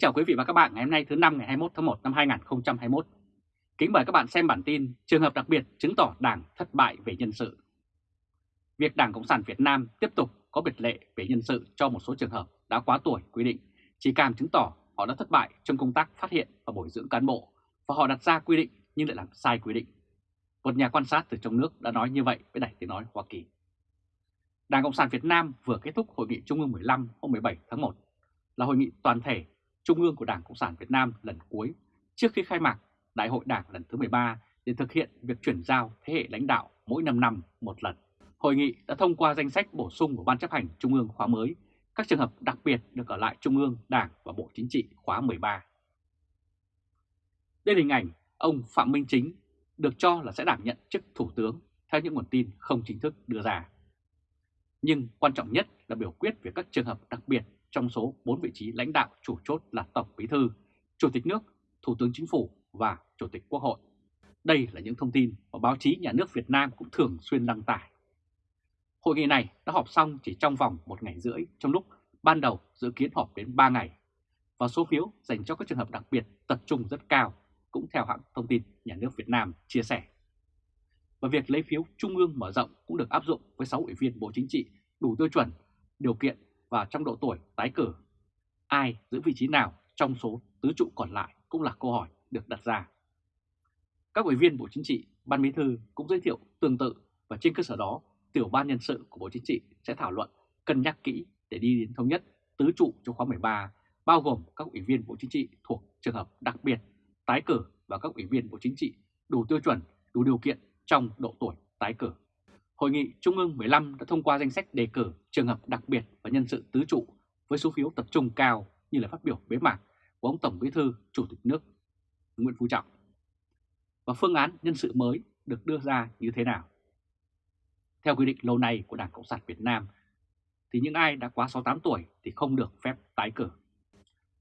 chào quý vị và các bạn ngày hôm nay thứ năm ngày 21 tháng 1 năm 2021. Kính mời các bạn xem bản tin trường hợp đặc biệt chứng tỏ Đảng thất bại về nhân sự. Việc Đảng Cộng sản Việt Nam tiếp tục có biệt lệ về nhân sự cho một số trường hợp đã quá tuổi quy định, chỉ càng chứng tỏ họ đã thất bại trong công tác phát hiện và bồi dưỡng cán bộ và họ đặt ra quy định nhưng lại làm sai quy định. Một nhà quan sát từ trong nước đã nói như vậy với Đài Tiếng Nói Hoa Kỳ. Đảng Cộng sản Việt Nam vừa kết thúc Hội nghị Trung ương 15 hôm 17 tháng 1 là hội nghị toàn thể Trung ương của Đảng Cộng sản Việt Nam lần cuối trước khi khai mạc Đại hội Đảng lần thứ 13 để thực hiện việc chuyển giao thế hệ lãnh đạo mỗi 5 năm một lần. Hội nghị đã thông qua danh sách bổ sung của Ban chấp hành Trung ương khóa mới, các trường hợp đặc biệt được ở lại Trung ương, Đảng và Bộ Chính trị khóa 13. Đây là hình ảnh ông Phạm Minh Chính được cho là sẽ đảm nhận chức Thủ tướng theo những nguồn tin không chính thức đưa ra. Nhưng quan trọng nhất là biểu quyết về các trường hợp đặc biệt trong số 4 vị trí lãnh đạo chủ chốt là Tổng Bí Thư, Chủ tịch nước, Thủ tướng Chính phủ và Chủ tịch Quốc hội. Đây là những thông tin mà báo chí nhà nước Việt Nam cũng thường xuyên đăng tải. Hội nghị này đã họp xong chỉ trong vòng một ngày rưỡi trong lúc ban đầu dự kiến họp đến 3 ngày và số phiếu dành cho các trường hợp đặc biệt tập trung rất cao cũng theo hãng thông tin nhà nước Việt Nam chia sẻ. Và việc lấy phiếu trung ương mở rộng cũng được áp dụng với 6 ủy viên Bộ Chính trị đủ tiêu chuẩn, điều kiện và trong độ tuổi tái cử. Ai giữ vị trí nào trong số tứ trụ còn lại cũng là câu hỏi được đặt ra. Các ủy viên Bộ Chính trị, Ban Bí thư cũng giới thiệu tương tự và trên cơ sở đó, tiểu ban nhân sự của Bộ Chính trị sẽ thảo luận, cân nhắc kỹ để đi đến thống nhất tứ trụ cho khóa 13, bao gồm các ủy viên Bộ Chính trị thuộc trường hợp đặc biệt, tái cử và các ủy viên Bộ Chính trị đủ tiêu chuẩn, đủ điều kiện trong độ tuổi tái cử. Hội nghị Trung ương 15 đã thông qua danh sách đề cử trường hợp đặc biệt và nhân sự tứ trụ với số phiếu tập trung cao như là phát biểu bế mạc của ông Tổng Bí thư Chủ tịch nước Nguyễn Phú Trọng. Và phương án nhân sự mới được đưa ra như thế nào? Theo quy định lâu nay của Đảng Cộng sản Việt Nam thì những ai đã quá 68 tuổi thì không được phép tái cử.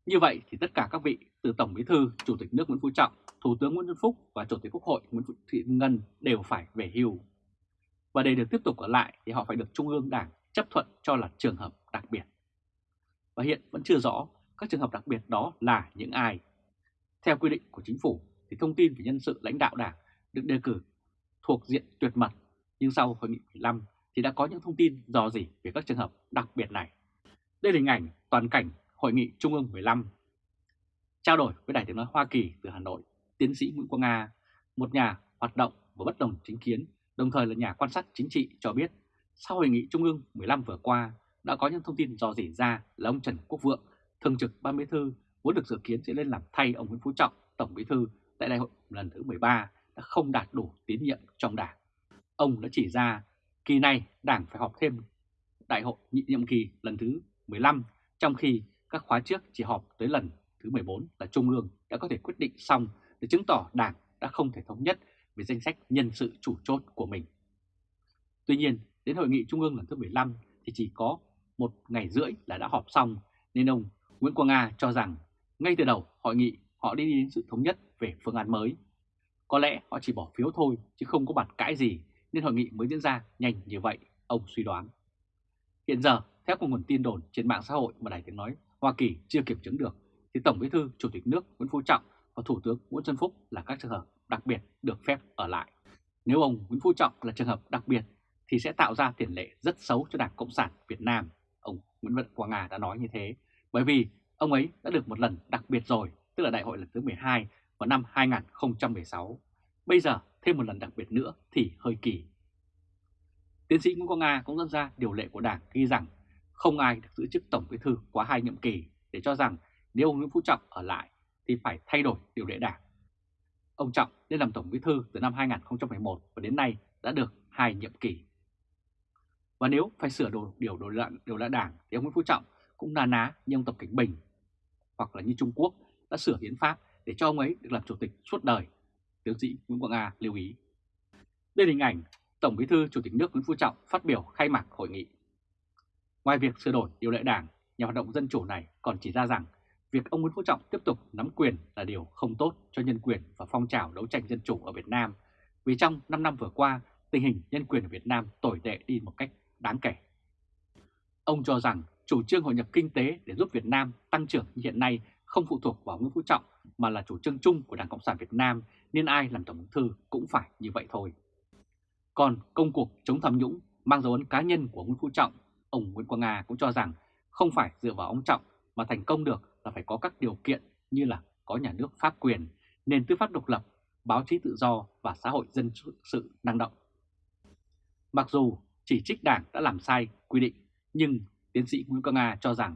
Như vậy thì tất cả các vị từ Tổng Bí thư, Chủ tịch nước Nguyễn Phú Trọng, Thủ tướng Nguyễn Xuân Phúc và Chủ tịch Quốc hội Nguyễn Thị Ngân đều phải về hưu và để được tiếp tục ở lại thì họ phải được Trung ương Đảng chấp thuận cho là trường hợp đặc biệt. Và hiện vẫn chưa rõ các trường hợp đặc biệt đó là những ai. Theo quy định của chính phủ thì thông tin về nhân sự lãnh đạo Đảng được đề cử thuộc diện tuyệt mật, nhưng sau hội nghị 15 thì đã có những thông tin dò dỉ về các trường hợp đặc biệt này. Đây là hình ảnh toàn cảnh hội nghị Trung ương 15. Trao đổi với Đài tiếng nói Hoa Kỳ từ Hà Nội, tiến sĩ Nguyễn Quang Nga, một nhà hoạt động và bất đồng chính kiến đồng thời là nhà quan sát chính trị cho biết sau hội nghị Trung ương 15 vừa qua đã có những thông tin dò dỉ ra là ông Trần Quốc Vượng, thường trực ban bí thư vốn được dự kiến sẽ lên làm thay ông Nguyễn Phú Trọng, tổng bí thư tại đại hội lần thứ 13 đã không đạt đủ tín nhiệm trong đảng. Ông đã chỉ ra kỳ này đảng phải họp thêm đại hội nhị nhiệm kỳ lần thứ 15 trong khi các khóa trước chỉ họp tới lần thứ 14 là Trung ương đã có thể quyết định xong để chứng tỏ đảng đã không thể thống nhất về danh sách nhân sự chủ chốt của mình. Tuy nhiên, đến hội nghị Trung ương lần thứ 15 thì chỉ có một ngày rưỡi là đã họp xong, nên ông Nguyễn Quang Nga cho rằng ngay từ đầu hội nghị họ đi đến sự thống nhất về phương án mới. Có lẽ họ chỉ bỏ phiếu thôi chứ không có bản cãi gì nên hội nghị mới diễn ra nhanh như vậy, ông suy đoán. Hiện giờ, theo một nguồn tin đồn trên mạng xã hội mà Đài Tiếng Nói Hoa Kỳ chưa kiểm chứng được, thì Tổng Bí thư Chủ tịch nước Nguyễn Phú Trọng và Thủ tướng Nguyễn Xuân Phúc là các trường hợp đặc biệt được phép ở lại. Nếu ông Nguyễn Phú Trọng là trường hợp đặc biệt thì sẽ tạo ra tiền lệ rất xấu cho Đảng Cộng sản Việt Nam. Ông Nguyễn Văn Quang Nga đã nói như thế, bởi vì ông ấy đã được một lần đặc biệt rồi, tức là đại hội lần thứ 12 vào năm 2016. Bây giờ thêm một lần đặc biệt nữa thì hơi kỳ. Tiến sĩ Nguyễn Quang Nga cũng dẫn ra điều lệ của Đảng ghi rằng không ai được giữ chức Tổng Bí thư quá hai nhiệm kỳ để cho rằng nếu ông Nguyễn Phú Trọng ở lại thì phải thay đổi điều lệ Đảng. Ông Trọng lên làm Tổng Bí thư từ năm 2011 và đến nay đã được hai nhiệm kỳ. Và nếu phải sửa đồ, điều đổi lệ, điều lệ đảng thì ông Nguyễn Phú Trọng cũng na ná như ông Tập Cảnh Bình hoặc là như Trung Quốc đã sửa hiến pháp để cho ông ấy được làm chủ tịch suốt đời. Tiến sĩ Nguyễn Quang a lưu ý. Đây là hình ảnh Tổng Bí thư Chủ tịch nước Nguyễn Phú Trọng phát biểu khai mạc hội nghị. Ngoài việc sửa đổi điều lệ đảng, nhà hoạt động dân chủ này còn chỉ ra rằng việc ông Nguyễn Phú Trọng tiếp tục nắm quyền là điều không tốt cho nhân quyền và phong trào đấu tranh dân chủ ở Việt Nam, vì trong 5 năm vừa qua, tình hình nhân quyền ở Việt Nam tồi tệ đi một cách đáng kể. Ông cho rằng chủ trương hội nhập kinh tế để giúp Việt Nam tăng trưởng như hiện nay không phụ thuộc vào Nguyễn Phú Trọng mà là chủ trương chung của Đảng Cộng sản Việt Nam nên ai làm Tổng bí thư cũng phải như vậy thôi. Còn công cuộc chống tham nhũng mang dấu ấn cá nhân của Nguyễn Phú Trọng, ông Nguyễn Quang Nga cũng cho rằng không phải dựa vào ông Trọng mà thành công được là phải có các điều kiện như là có nhà nước pháp quyền, nền tư pháp độc lập, báo chí tự do và xã hội dân sự năng động. Mặc dù chỉ trích đảng đã làm sai quy định, nhưng tiến sĩ Nguyễn Quang Nga cho rằng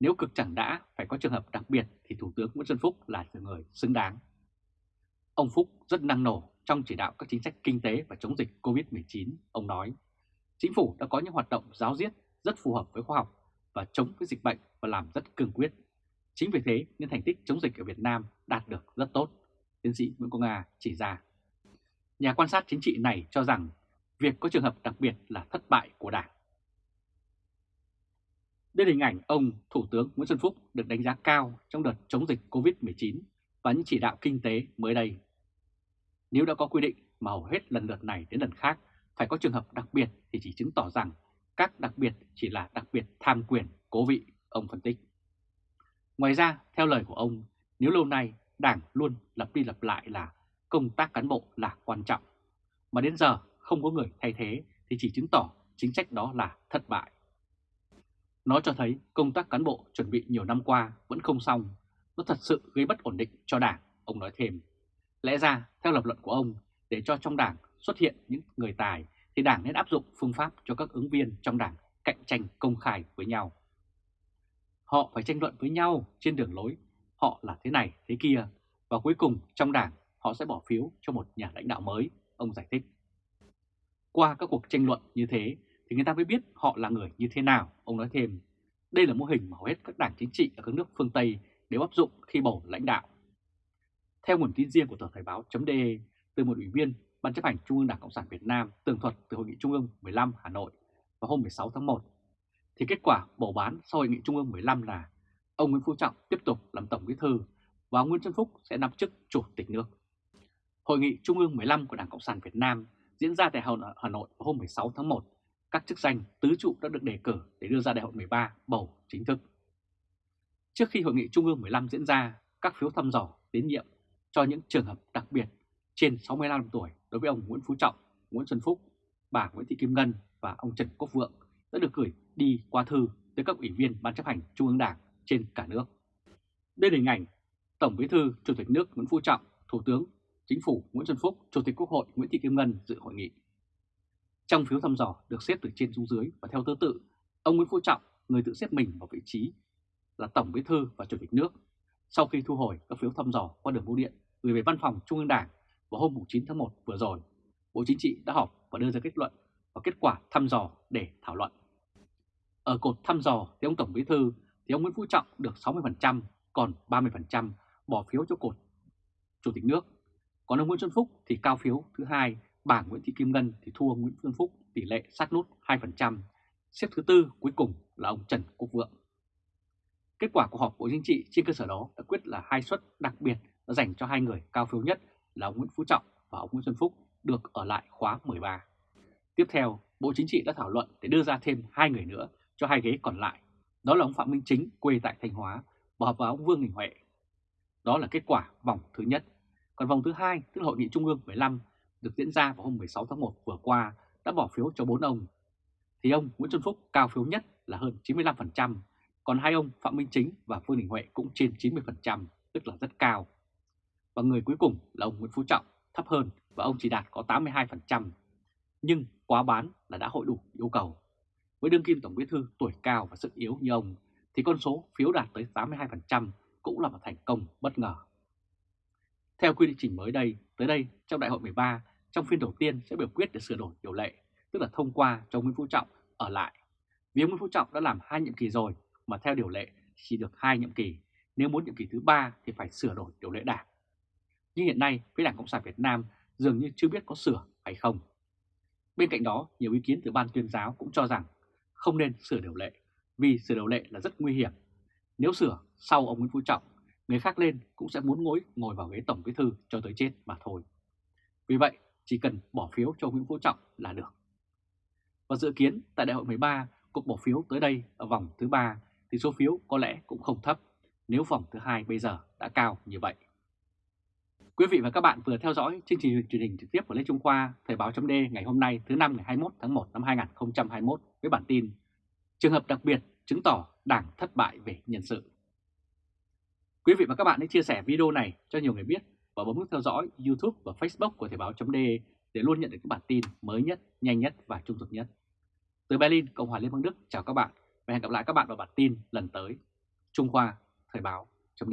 nếu cực chẳng đã phải có trường hợp đặc biệt thì Thủ tướng Nguyễn Xuân Phúc là người xứng đáng. Ông Phúc rất năng nổ trong chỉ đạo các chính sách kinh tế và chống dịch COVID-19. Ông nói, chính phủ đã có những hoạt động giáo diết rất phù hợp với khoa học và chống với dịch bệnh và làm rất cương quyết. Chính vì thế nên thành tích chống dịch ở Việt Nam đạt được rất tốt, tiến sĩ Nguyễn Công Nga chỉ ra. Nhà quan sát chính trị này cho rằng việc có trường hợp đặc biệt là thất bại của Đảng. Đây là hình ảnh ông Thủ tướng Nguyễn Xuân Phúc được đánh giá cao trong đợt chống dịch COVID-19 và những chỉ đạo kinh tế mới đây. Nếu đã có quy định mà hầu hết lần lượt này đến lần khác phải có trường hợp đặc biệt thì chỉ chứng tỏ rằng các đặc biệt chỉ là đặc biệt tham quyền, cố vị, ông phân tích. Ngoài ra, theo lời của ông, nếu lâu nay Đảng luôn lặp đi lặp lại là công tác cán bộ là quan trọng, mà đến giờ không có người thay thế thì chỉ chứng tỏ chính sách đó là thất bại. Nó cho thấy công tác cán bộ chuẩn bị nhiều năm qua vẫn không xong, nó thật sự gây bất ổn định cho Đảng, ông nói thêm. Lẽ ra, theo lập luận của ông, để cho trong Đảng xuất hiện những người tài thì Đảng nên áp dụng phương pháp cho các ứng viên trong Đảng cạnh tranh công khai với nhau. Họ phải tranh luận với nhau trên đường lối, họ là thế này, thế kia, và cuối cùng trong Đảng họ sẽ bỏ phiếu cho một nhà lãnh đạo mới, ông giải thích. Qua các cuộc tranh luận như thế thì người ta mới biết họ là người như thế nào, ông nói thêm. Đây là mô hình mà hầu hết các đảng chính trị ở các nước phương Tây đều áp dụng khi bầu lãnh đạo. Theo nguồn tin riêng của tờ Thời báo.de từ một ủy viên Ban chấp hành Trung ương Đảng Cộng sản Việt Nam tường thuật từ Hội nghị Trung ương 15 Hà Nội vào hôm 16 tháng 1, thì kết quả bầu bán sau Hội nghị Trung ương 15 là ông Nguyễn Phú Trọng tiếp tục làm Tổng Bí Thư và ông Nguyễn Xuân Phúc sẽ nắm chức Chủ tịch nước. Hội nghị Trung ương 15 của Đảng Cộng sản Việt Nam diễn ra tại Hà Nội vào hôm 16 tháng 1 các chức danh tứ trụ đã được đề cử để đưa ra đại hội 13 bầu chính thức. Trước khi hội nghị Trung ương 15 diễn ra, các phiếu thăm dò tín nhiệm cho những trường hợp đặc biệt trên 65 tuổi đối với ông Nguyễn Phú Trọng, Nguyễn Xuân Phúc, bà Nguyễn Thị Kim Ngân và ông Trần Quốc Vượng đã được gửi đi qua thư tới các ủy viên Ban chấp hành Trung ương Đảng trên cả nước. Đây là hình ảnh Tổng Bí thư Chủ tịch nước Nguyễn Phú Trọng, Thủ tướng Chính phủ Nguyễn Xuân Phúc, Chủ tịch Quốc hội Nguyễn Thị Kim Ngân dự hội nghị. Trong phiếu thăm dò được xếp từ trên xuống dưới và theo thứ tự, ông Nguyễn Phú Trọng, người tự xếp mình vào vị trí là Tổng Bí thư và Chủ tịch nước, sau khi thu hồi các phiếu thăm dò qua đường bưu điện gửi về Văn phòng Trung ương Đảng vào hôm 9 tháng 1 vừa rồi, Bộ Chính trị đã họp và đưa ra kết luận và kết quả thăm dò để thảo luận. Ở cột thăm dò thì ông Tổng Bí thư thì ông Nguyễn Phú Trọng được 60%, còn 30% bỏ phiếu cho cột Chủ tịch nước. Còn ông Nguyễn Xuân Phúc thì cao phiếu thứ hai bà Nguyễn Thị Kim Ngân thì thua Nguyễn Xuân Phúc tỷ lệ sát nút 2%, xếp thứ tư cuối cùng là ông Trần Quốc Vượng. Kết quả của họp Bộ Chính trị trên cơ sở đó đã quyết là hai suất đặc biệt đã dành cho hai người cao phiếu nhất là ông Nguyễn Phú Trọng và ông Nguyễn Xuân Phúc được ở lại khóa 13. Tiếp theo, Bộ Chính trị đã thảo luận để đưa ra thêm hai người nữa cho hai ghế còn lại. Đó là ông Phạm Minh Chính quê tại Thanh Hóa và hợp vào ông Vương Đình Huệ. Đó là kết quả vòng thứ nhất. Còn vòng thứ hai, tức là Hội nghị Trung ương 15 được diễn ra vào hôm 16 tháng 1 vừa qua đã bỏ phiếu cho bốn ông. Thì ông Nguyễn Xuân Phúc cao phiếu nhất là hơn 95%, còn hai ông Phạm Minh Chính và Vương Đình Huệ cũng trên 90%, tức là rất cao. Và người cuối cùng là ông Nguyễn Phú Trọng, thấp hơn và ông chỉ đạt có 82%. Nhưng quá bán là đã hội đủ yêu cầu. Với đương kim Tổng Bí thư tuổi cao và sức yếu như ông, thì con số phiếu đạt tới 82% cũng là một thành công bất ngờ. Theo quy định trình mới đây, tới đây trong đại hội 13, trong phiên đầu tiên sẽ biểu quyết để sửa đổi điều lệ, tức là thông qua cho Nguyễn Phú Trọng ở lại. Vì Nguyễn Phú Trọng đã làm hai nhiệm kỳ rồi, mà theo điều lệ chỉ được hai nhiệm kỳ, nếu muốn nhiệm kỳ thứ ba thì phải sửa đổi điều lệ đảng. Nhưng hiện nay, phía Đảng Cộng sản Việt Nam dường như chưa biết có sửa hay không. Bên cạnh đó, nhiều ý kiến từ ban tuyên giáo cũng cho rằng không nên sửa điều lệ, vì sửa điều lệ là rất nguy hiểm. Nếu sửa sau ông Nguyễn Phú Trọng, người khác lên cũng sẽ muốn ngồi ngồi vào ghế Tổng Bí Thư cho tới chết mà thôi. Vì vậy, chỉ cần bỏ phiếu cho Nguyễn Phú Trọng là được. Và dự kiến tại đại hội 13, cuộc bỏ phiếu tới đây ở vòng thứ ba thì số phiếu có lẽ cũng không thấp, nếu vòng thứ hai bây giờ đã cao như vậy. Quý vị và các bạn vừa theo dõi chương trình truyền hình trực tiếp của Lê Trung Khoa Thời báo chấm ngày hôm nay thứ năm ngày 21 tháng 1 năm 2021 với bản tin Trường hợp đặc biệt chứng tỏ đảng thất bại về nhân sự. Quý vị và các bạn hãy chia sẻ video này cho nhiều người biết và bấm nút theo dõi YouTube và Facebook của Thời báo chấm để luôn nhận được các bản tin mới nhất, nhanh nhất và trung thực nhất. Từ Berlin, Cộng hòa Liên bang Đức chào các bạn và hẹn gặp lại các bạn vào bản tin lần tới. Trung Khoa Thời báo chấm